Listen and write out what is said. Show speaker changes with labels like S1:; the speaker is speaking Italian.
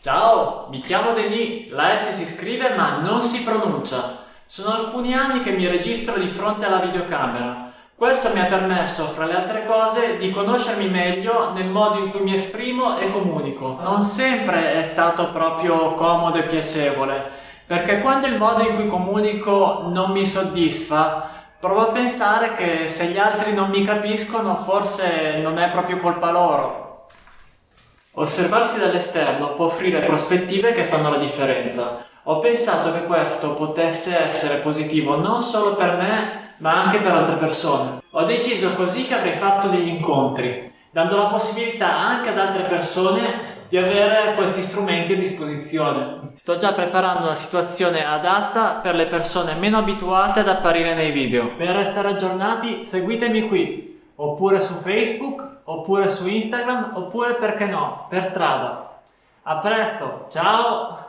S1: Ciao, mi chiamo Denis, la S si scrive ma non si pronuncia. Sono alcuni anni che mi registro di fronte alla videocamera. Questo mi ha permesso, fra le altre cose, di conoscermi meglio nel modo in cui mi esprimo e comunico. Non sempre è stato proprio comodo e piacevole, perché quando il modo in cui comunico non mi soddisfa, Provo a pensare che se gli altri non mi capiscono forse non è proprio colpa loro. Osservarsi dall'esterno può offrire prospettive che fanno la differenza. Ho pensato che questo potesse essere positivo non solo per me, ma anche per altre persone. Ho deciso così che avrei fatto degli incontri, dando la possibilità anche ad altre persone di avere questi strumenti a disposizione. Sto già preparando una situazione adatta per le persone meno abituate ad apparire nei video. Per restare aggiornati seguitemi qui, oppure su Facebook, oppure su Instagram, oppure perché no, per strada. A presto, ciao!